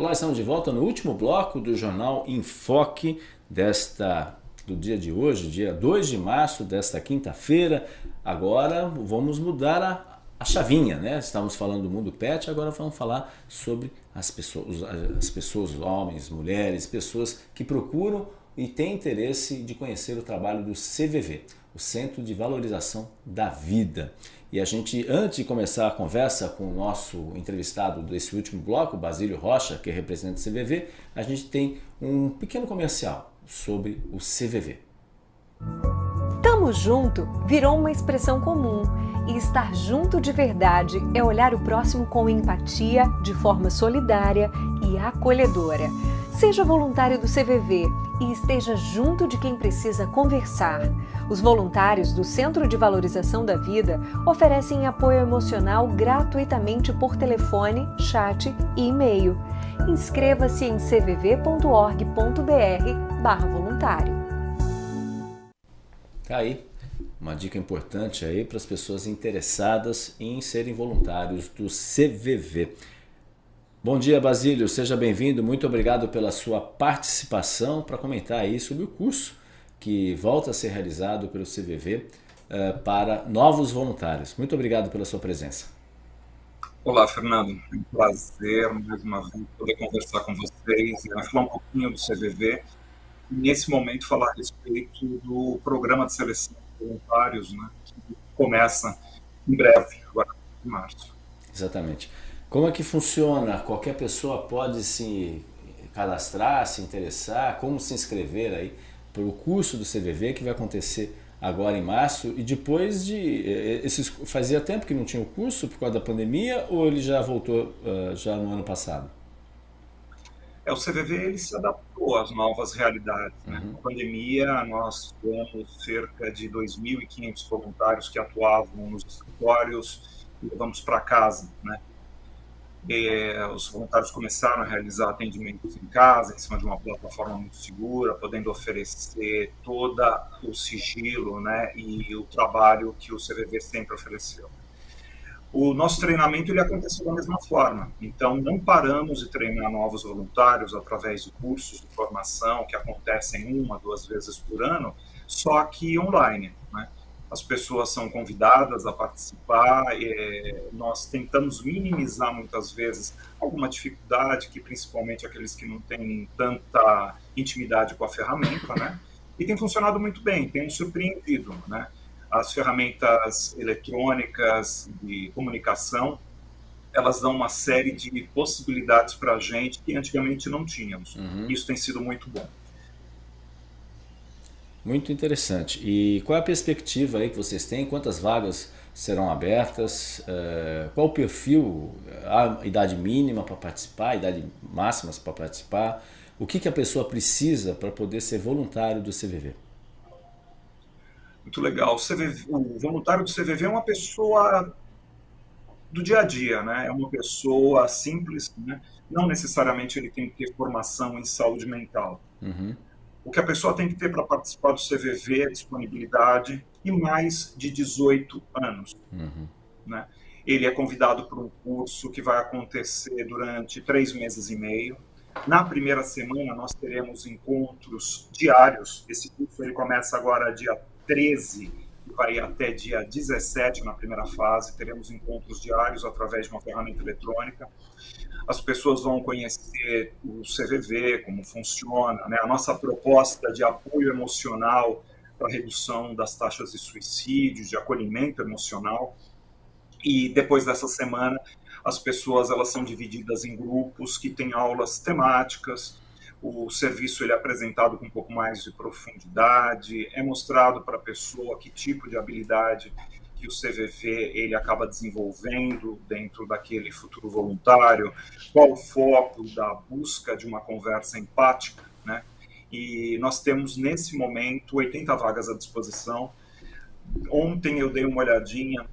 Olá, estamos de volta no último bloco do jornal Enfoque desta do dia de hoje, dia 2 de março desta quinta-feira. Agora vamos mudar a, a chavinha, né? Estamos falando do mundo pet, agora vamos falar sobre as pessoas, as pessoas, homens, mulheres, pessoas que procuram e têm interesse de conhecer o trabalho do CVV, o Centro de Valorização da Vida. E a gente, antes de começar a conversa com o nosso entrevistado desse último bloco, Basílio Rocha, que é representante do CVV, a gente tem um pequeno comercial sobre o CVV. Tamo junto virou uma expressão comum e estar junto de verdade é olhar o próximo com empatia, de forma solidária e acolhedora. Seja voluntário do CVV e esteja junto de quem precisa conversar. Os voluntários do Centro de Valorização da Vida oferecem apoio emocional gratuitamente por telefone, chat e e-mail. Inscreva-se em cvv.org.br/voluntário. Tá aí uma dica importante aí para as pessoas interessadas em serem voluntários do CVV. Bom dia, Basílio. Seja bem-vindo. Muito obrigado pela sua participação para comentar aí sobre o curso que volta a ser realizado pelo CVV uh, eh, para novos voluntários. Muito obrigado pela sua presença. Olá, Fernando. É um prazer mais uma vez poder conversar com vocês, né, falar um pouquinho do CVV e nesse momento falar a respeito do programa de seleção de voluntários, né, que começa em breve, agora em março. Exatamente. Como é que funciona? Qualquer pessoa pode se cadastrar, se interessar, como se inscrever aí para o curso do CVV que vai acontecer agora em março e depois de esses fazia tempo que não tinha o curso por causa da pandemia ou ele já voltou uh, já no ano passado? É o CVV ele se adaptou às novas realidades. Né? Uhum. Na pandemia nós tivemos cerca de 2.500 voluntários que atuavam nos escritórios e levamos para casa, né? É, os voluntários começaram a realizar atendimentos em casa, em cima de uma plataforma muito segura, podendo oferecer todo o sigilo né, e o trabalho que o CVV sempre ofereceu. O nosso treinamento ele aconteceu da mesma forma, então não paramos de treinar novos voluntários através de cursos de formação que acontecem uma, duas vezes por ano, só que online. Né? As pessoas são convidadas a participar, é, nós tentamos minimizar muitas vezes alguma dificuldade, que principalmente aqueles que não têm tanta intimidade com a ferramenta, né? E tem funcionado muito bem, tem surpreendido, né? As ferramentas eletrônicas de comunicação, elas dão uma série de possibilidades para a gente que antigamente não tínhamos. Uhum. Isso tem sido muito bom. Muito interessante. E qual é a perspectiva aí que vocês têm? Quantas vagas serão abertas? Uh, qual o perfil? A idade mínima para participar, a idade máxima para participar? O que, que a pessoa precisa para poder ser voluntário do CVV? Muito legal. O, CVV, o voluntário do CVV é uma pessoa do dia a dia, né? É uma pessoa simples, né? Não necessariamente ele tem que ter formação em saúde mental. Uhum. O que a pessoa tem que ter para participar do CVV é disponibilidade e mais de 18 anos. Uhum. Né? Ele é convidado para um curso que vai acontecer durante três meses e meio. Na primeira semana, nós teremos encontros diários. Esse curso ele começa agora dia 13 e vai até dia 17 na primeira fase. Teremos encontros diários através de uma ferramenta eletrônica as pessoas vão conhecer o CVV, como funciona, né? a nossa proposta de apoio emocional para redução das taxas de suicídio, de acolhimento emocional. E depois dessa semana, as pessoas elas são divididas em grupos que têm aulas temáticas. O serviço ele é apresentado com um pouco mais de profundidade, é mostrado para a pessoa que tipo de habilidade que o CVV ele acaba desenvolvendo dentro daquele futuro voluntário, qual o foco da busca de uma conversa empática, né? E nós temos nesse momento 80 vagas à disposição. Ontem eu dei uma olhadinha,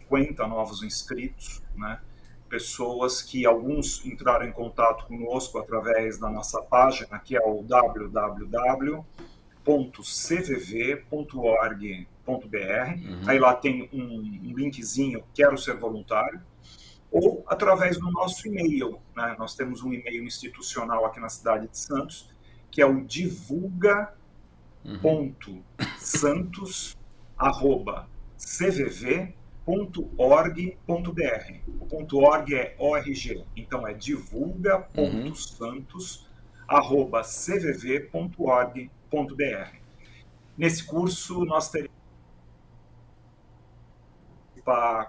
50 novos inscritos, né? Pessoas que alguns entraram em contato conosco através da nossa página, que é o www.cvv.org Uhum. Aí lá tem um, um linkzinho, quero ser voluntário. ou através do nosso e-mail. Né? Nós temos um e-mail institucional aqui na cidade de Santos, que é o divulga.santos@cvv.org.br. O ponto .org é ORG, então é divulga.santos@cvv.org.br. Nesse curso nós teremos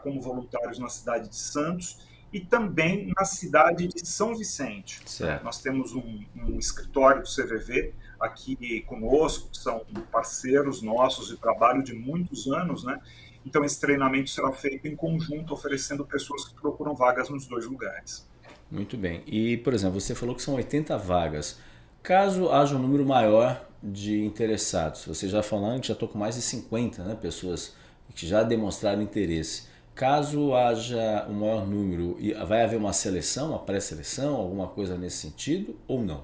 como voluntários na cidade de Santos e também na cidade de São Vicente. Certo. Nós temos um, um, escritório do CVV aqui conosco, que são parceiros nossos de trabalho de muitos anos, né? Então esse treinamento será feito em conjunto, oferecendo pessoas que procuram vagas nos dois lugares. Muito bem. E, por exemplo, você falou que são 80 vagas. Caso haja um número maior de interessados, você já falando que já estou com mais de 50 né, pessoas que já demonstraram interesse. Caso haja um maior número, vai haver uma seleção, uma pré-seleção, alguma coisa nesse sentido ou não?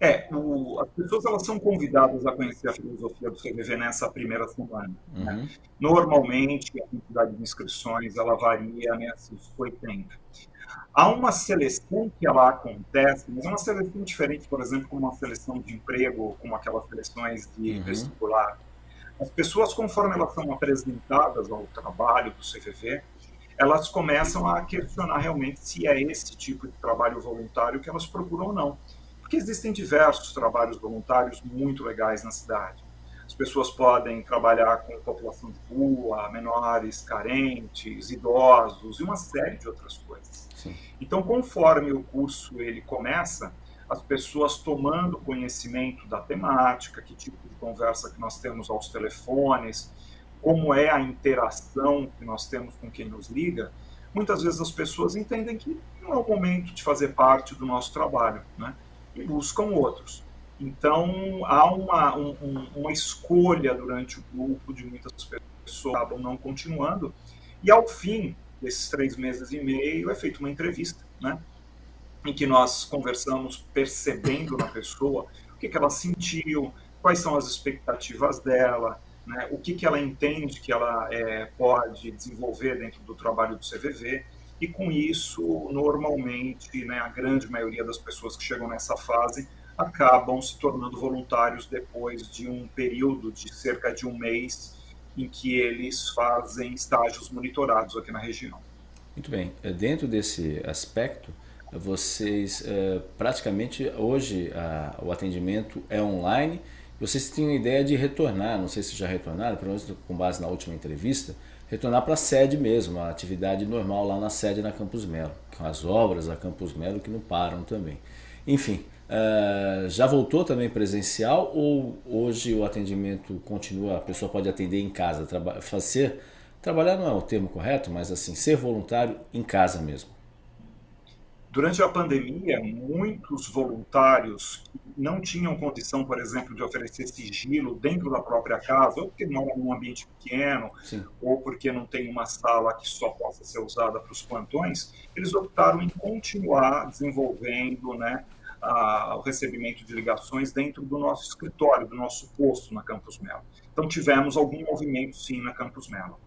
É, o, as pessoas elas são convidadas a conhecer a filosofia do CVV nessa primeira semana. Né? Uhum. Né? Normalmente, a quantidade de inscrições ela varia nesses 80. Há uma seleção que ela acontece, mas é uma seleção diferente, por exemplo, como uma seleção de emprego, como aquelas seleções de uhum. vestibular. As pessoas, conforme elas são apresentadas ao trabalho do CVV, elas começam a questionar realmente se é esse tipo de trabalho voluntário que elas procuram ou não. Porque existem diversos trabalhos voluntários muito legais na cidade. As pessoas podem trabalhar com população de rua, menores, carentes, idosos e uma série de outras coisas. Sim. Então, conforme o curso ele começa, as pessoas tomando conhecimento da temática, que tipo de conversa que nós temos aos telefones, como é a interação que nós temos com quem nos liga, muitas vezes as pessoas entendem que não é o momento de fazer parte do nosso trabalho, né? E buscam outros. Então, há uma, um, uma escolha durante o grupo de muitas pessoas que acabam não continuando, e ao fim desses três meses e meio é feita uma entrevista, né? Em que nós conversamos percebendo na pessoa o que, que ela sentiu, quais são as expectativas dela, né, o que, que ela entende que ela é, pode desenvolver dentro do trabalho do CVV, e com isso, normalmente, né, a grande maioria das pessoas que chegam nessa fase acabam se tornando voluntários depois de um período de cerca de um mês em que eles fazem estágios monitorados aqui na região. Muito bem. Dentro desse aspecto, vocês é, praticamente hoje a, o atendimento é online. Vocês tinham ideia de retornar, não sei se já retornaram, pelo menos com base na última entrevista, retornar para a sede mesmo, a atividade normal lá na sede na Campus Melo, com as obras da Campus Melo que não param também. Enfim, uh, já voltou também presencial ou hoje o atendimento continua, a pessoa pode atender em casa, traba fazer, trabalhar não é o termo correto, mas assim, ser voluntário em casa mesmo? Durante a pandemia, muitos voluntários não tinham condição, por exemplo, de oferecer sigilo dentro da própria casa, ou porque moram num ambiente pequeno, Sim. ou porque não tem uma sala que só possa ser usada para os plantões, eles optaram em continuar desenvolvendo né, a, o recebimento de ligações dentro do nosso escritório, do nosso posto na Campus Melo. Então tivemos algum movimento sim na Campus Melo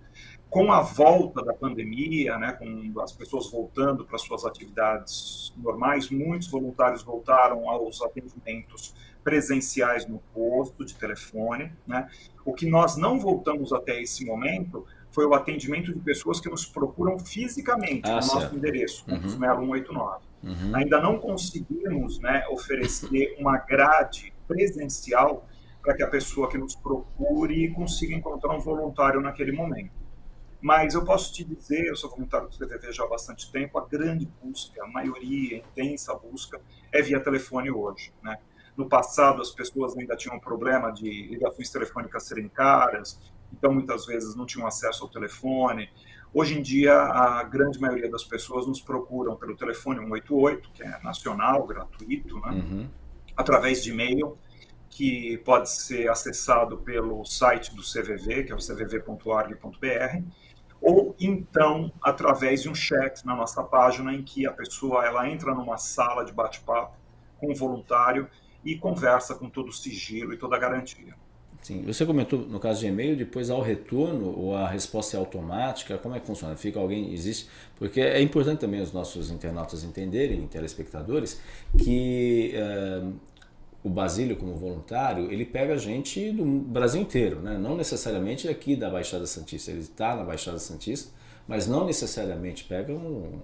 com a volta da pandemia, né, com as pessoas voltando para suas atividades normais, muitos voluntários voltaram aos atendimentos presenciais no posto de telefone. Né? O que nós não voltamos até esse momento foi o atendimento de pessoas que nos procuram fisicamente ah, no certo. nosso endereço, uhum. 189. Uhum. Ainda não conseguimos né, oferecer uma grade presencial para que a pessoa que nos procure consiga encontrar um voluntário naquele momento. Mas eu posso te dizer, eu sou voluntário do CVV já há bastante tempo, a grande busca, a maioria, a intensa busca, é via telefone hoje. Né? No passado, as pessoas ainda tinham um problema de ligações telefônicas serem caras, então muitas vezes não tinham acesso ao telefone. Hoje em dia, a grande maioria das pessoas nos procuram pelo telefone 188, que é nacional, gratuito, né? Uhum. através de e-mail, que pode ser acessado pelo site do CVV, que é o cvv.org.br, ou então através de um chat na nossa página em que a pessoa ela entra numa sala de bate-papo com um voluntário e conversa com todo o sigilo e toda a garantia. Sim, você comentou no caso de e-mail, depois ao retorno ou a resposta é automática, como é que funciona? Fica alguém, existe? Porque é importante também os nossos internautas entenderem, telespectadores, que uh, o Basílio como voluntário, ele pega gente do Brasil inteiro, né? não necessariamente aqui da Baixada Santista, ele está na Baixada Santista, mas não necessariamente pegam uh,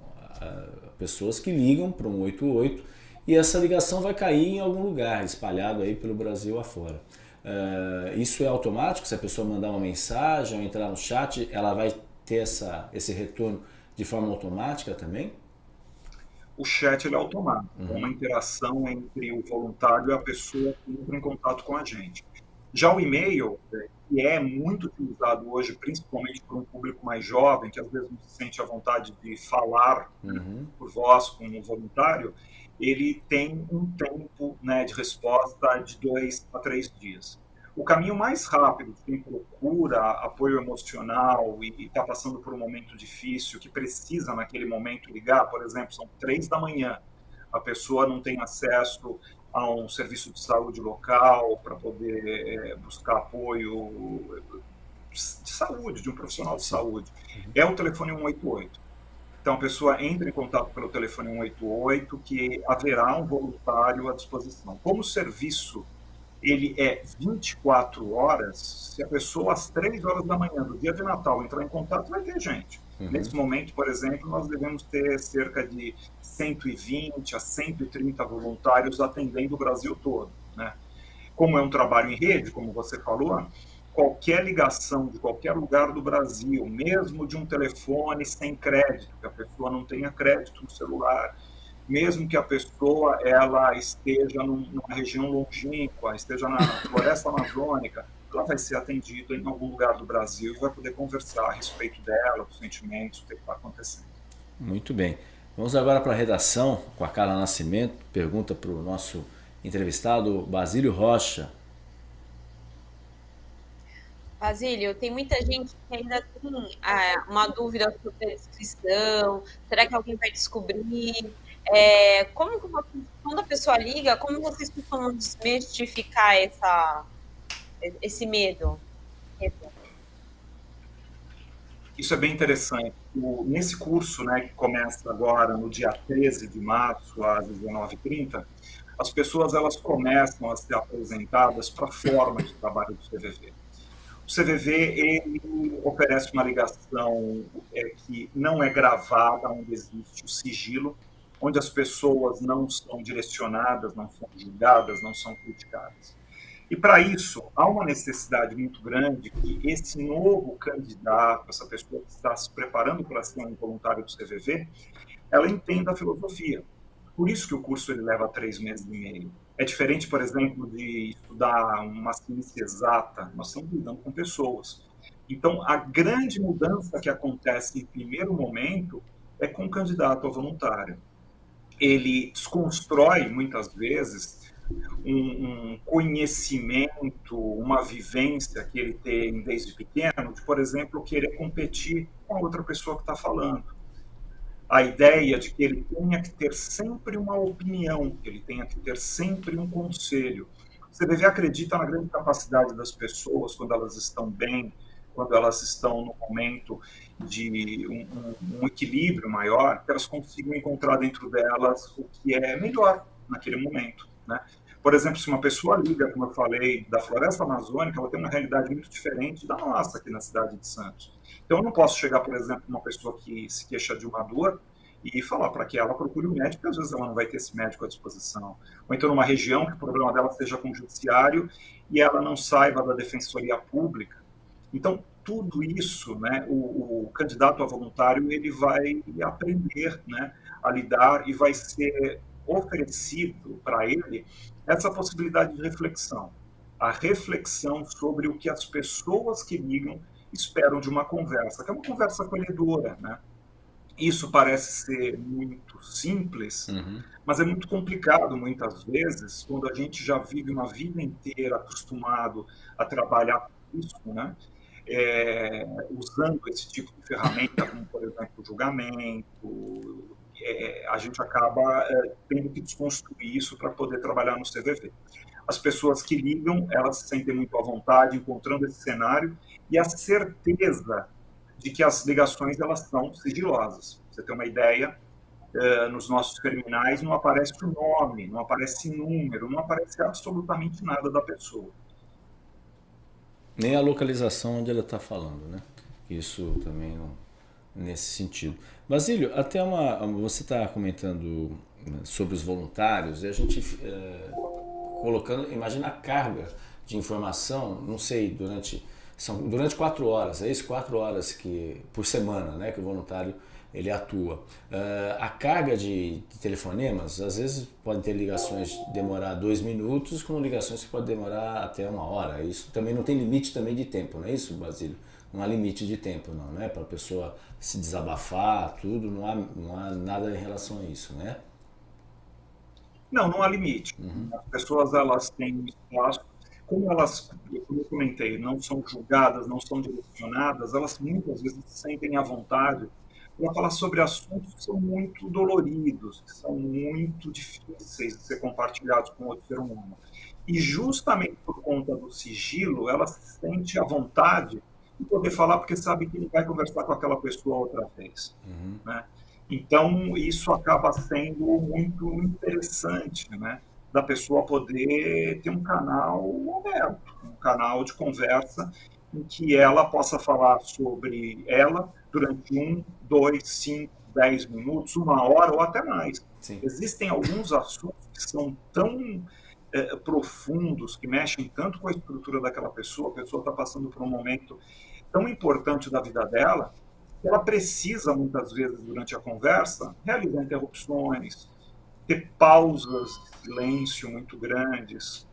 pessoas que ligam para um 88 e essa ligação vai cair em algum lugar, espalhado aí pelo Brasil afora. Uh, isso é automático? Se a pessoa mandar uma mensagem ou entrar no chat, ela vai ter essa, esse retorno de forma automática também? O chat é automático, uhum. é uma interação entre o voluntário e a pessoa que entra em contato com a gente. Já o e-mail, é, que é muito utilizado hoje, principalmente por um público mais jovem, que às vezes não se sente à vontade de falar uhum. por voz com um voluntário, ele tem um tempo né, de resposta de dois a três dias. O caminho mais rápido de quem procura apoio emocional e está passando por um momento difícil, que precisa naquele momento ligar, por exemplo, são três da manhã, a pessoa não tem acesso a um serviço de saúde local para poder é, buscar apoio de saúde, de um profissional de saúde. É o telefone 188. Então, a pessoa entra em contato pelo telefone 188, que haverá um voluntário à disposição. Como serviço ele é 24 horas, se a pessoa às 3 horas da manhã do dia de Natal entrar em contato, vai ter gente. Uhum. Nesse momento, por exemplo, nós devemos ter cerca de 120 a 130 voluntários atendendo o Brasil todo. Né? Como é um trabalho em rede, como você falou, qualquer ligação de qualquer lugar do Brasil, mesmo de um telefone sem crédito, que a pessoa não tenha crédito no celular, mesmo que a pessoa ela esteja numa região longínqua, esteja na floresta amazônica, ela vai ser atendida em algum lugar do Brasil e vai poder conversar a respeito dela, dos sentimentos, do que está acontecendo. Muito bem. Vamos agora para a redação com a Carla Nascimento. Pergunta para o nosso entrevistado Basílio Rocha. Basílio, tem muita gente que ainda tem ah, uma dúvida sobre a descrição. Será que alguém vai descobrir? É, como quando a pessoa liga, como vocês costumam desmistificar essa, esse medo? Isso é bem interessante. O, nesse curso, né, que começa agora no dia 13 de março, às 19h30, as pessoas elas começam a ser apresentadas para a forma de trabalho do CVV. O CVV ele oferece uma ligação é, que não é gravada, onde existe o sigilo, onde as pessoas não são direcionadas, não são julgadas, não são criticadas. E para isso, há uma necessidade muito grande que esse novo candidato, essa pessoa que está se preparando para ser um voluntário do CVV, ela entenda a filosofia. Por isso que o curso ele leva três meses e meio. É diferente, por exemplo, de estudar uma ciência exata. Nós estamos lidando com pessoas. Então, a grande mudança que acontece em primeiro momento é com o candidato a voluntário. Ele desconstrói, muitas vezes, um, um, conhecimento, uma vivência que ele tem desde pequeno, de, por exemplo, querer competir com a outra pessoa que está falando a ideia de que ele tenha que ter sempre uma opinião, que ele tenha que ter sempre um conselho. Você deve acreditar na grande capacidade das pessoas quando elas estão bem, quando elas estão no momento de um, um, um equilíbrio maior, elas consigam encontrar dentro delas o que é melhor naquele momento, né? Por exemplo, se uma pessoa liga, como eu falei, da floresta amazônica, ela tem uma realidade muito diferente da nossa aqui na cidade de Santos. Então, eu não posso chegar, por exemplo, uma pessoa que se queixa de uma dor e falar para que ela procure um médico, porque às vezes ela não vai ter esse médico à disposição. Ou então numa região que o problema dela seja com o judiciário e ela não saiba da defensoria pública. Então, tudo isso, né, o, o candidato a voluntário, ele vai aprender né, a lidar e vai ser oferecido para ele essa possibilidade de reflexão. A reflexão sobre o que as pessoas que ligam esperam de uma conversa, que é uma conversa acolhedora, né? Isso parece ser muito simples, uhum. mas é muito complicado muitas vezes, quando a gente já vive uma vida inteira acostumado a trabalhar com isso, né? É, usando esse tipo de ferramenta, como, por exemplo, julgamento, é, a gente acaba é, tendo que desconstruir isso para poder trabalhar no CVV. as pessoas que ligam, elas se sentem muito à vontade encontrando esse cenário e a certeza de que as ligações elas são sigilosas. você tem uma ideia, uh, nos nossos terminais não aparece o nome, não aparece número, não aparece absolutamente nada da pessoa. Nem a localização onde ela está falando, né? Isso também não, nesse sentido. Basílio, até uma, você está comentando né, sobre os voluntários e a gente é, colocando, imagina a carga de informação, não sei, durante são durante quatro horas, é isso, quatro horas que por semana, né, que o voluntário ele atua. Uh, a carga de, de, telefonemas, às vezes podem ter ligações demorar dois minutos, com ligações que podem demorar até uma hora. Isso também não tem limite também de tempo, não é isso, Basílio? Não há limite de tempo, não, né? Para a pessoa se desabafar, tudo, não há, não há nada em relação a isso, né? Não, não há limite. Uhum. As pessoas elas têm espaço como elas, como eu comentei, não são julgadas, não são direcionadas, elas muitas vezes se sentem à vontade para falar sobre assuntos que são muito doloridos, que são muito difíceis de ser compartilhados com outro ser humano. E justamente por conta do sigilo, ela se sente à vontade de poder falar, porque sabe que ele vai conversar com aquela pessoa outra vez. Uhum. Né? Então, isso acaba sendo muito interessante, né? da pessoa poder ter um canal aberto, um canal de conversa em que ela possa falar sobre ela durante um, dois, cinco, dez minutos, uma hora ou até mais. Sim. Existem alguns assuntos que são tão é, profundos, que mexem tanto com a estrutura daquela pessoa, a pessoa está passando por um momento tão importante da vida dela, que ela precisa, muitas vezes, durante a conversa, realizar interrupções, ter pausas de silêncio muito grandes,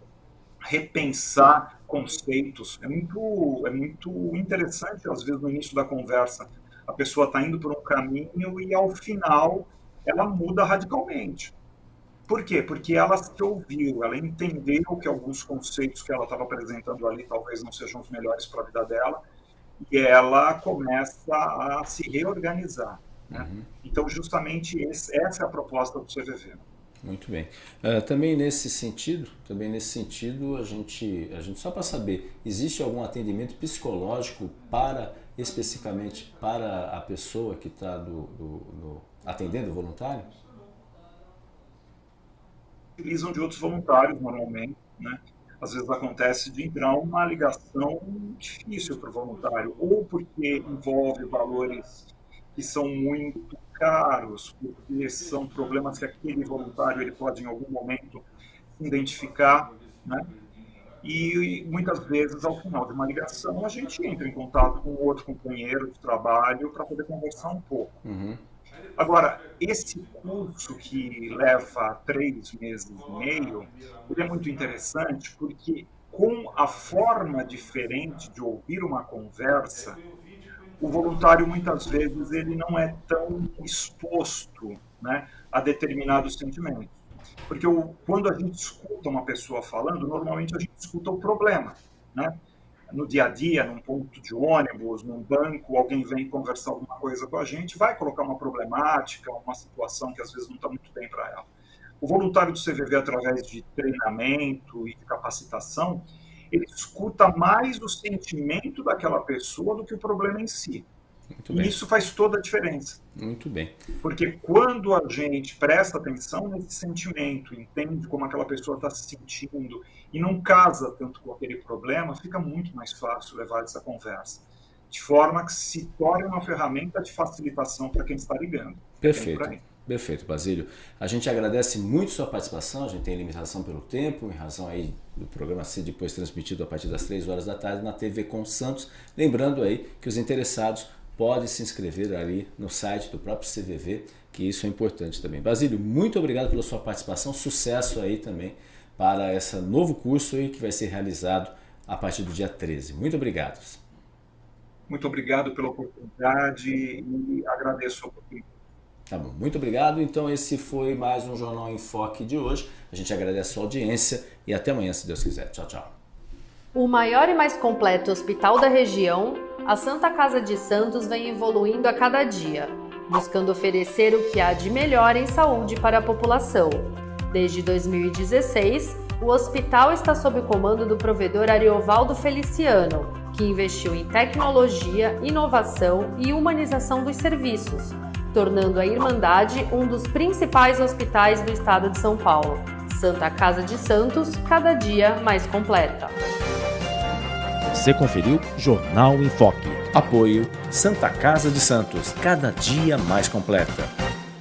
repensar conceitos. É muito, é muito interessante, às vezes, no início da conversa, a pessoa está indo por um caminho e, ao final, ela muda radicalmente. Por quê? Porque ela se ouviu, ela entendeu que alguns conceitos que ela estava apresentando ali talvez não sejam os melhores para a vida dela, e ela começa a se reorganizar. Né? Uhum. Então, justamente esse, essa é a proposta do CVV. Muito bem. Uh, também nesse sentido, também nesse sentido, a gente, a gente só para saber, existe algum atendimento psicológico para especificamente para a pessoa que está do, do, do, atendendo o voluntário? Utilizam de outros voluntários normalmente, né? Às vezes acontece de entrar uma ligação difícil para o voluntário, ou porque envolve valores que são muito caros, porque são problemas que aquele voluntário ele pode em algum momento identificar, né? E muitas vezes, ao final de uma ligação, a gente entra em contato com outro companheiro de trabalho para poder conversar um pouco. Uhum. Agora, esse curso que leva três meses e meio, ele é muito interessante porque com a forma diferente de ouvir uma conversa, o voluntário muitas vezes ele não é tão exposto né, a determinados sentimentos. Porque o, quando a gente escuta uma pessoa falando, normalmente a gente escuta o problema. Né? No dia a dia, num ponto de ônibus, num banco, alguém vem conversar alguma coisa com a gente, vai colocar uma problemática, uma situação que às vezes não está muito bem para ela. O voluntário do CVV, através de treinamento e de capacitação, ele escuta mais o sentimento daquela pessoa do que o problema em si. E isso faz toda a diferença. Muito bem. Porque quando a gente presta atenção nesse sentimento, entende como aquela pessoa está se sentindo e não casa tanto com aquele problema, fica muito mais fácil levar essa conversa. De forma que se torne uma ferramenta de facilitação para quem está ligando. Perfeito. Perfeito, Basílio. A gente agradece muito sua participação, a gente tem limitação pelo tempo, em razão aí do programa ser depois transmitido a partir das 3 horas da tarde na TV com Santos. Lembrando aí que os interessados podem se inscrever ali no site do próprio CVV, que isso é importante também. Basílio, muito obrigado pela sua participação, sucesso aí também para esse novo curso aí que vai ser realizado a partir do dia 13. Muito obrigado. Muito obrigado pela oportunidade e agradeço a oportunidade. Tá bom, muito obrigado. Então esse foi mais um Jornal em Foque de hoje. A gente agradece a sua audiência e até amanhã, se Deus quiser. Tchau, tchau. O maior e mais completo hospital da região, a Santa Casa de Santos vem evoluindo a cada dia, buscando oferecer o que há de melhor em saúde para a população. Desde 2016, o hospital está sob o comando do provedor Ariovaldo Feliciano, que investiu em tecnologia, inovação e humanização dos serviços, tornando a Irmandade um dos principais hospitais do estado de São Paulo. Santa Casa de Santos, cada dia mais completa. Você conferiu Jornal em Foque. Apoio Santa Casa de Santos, cada dia mais completa.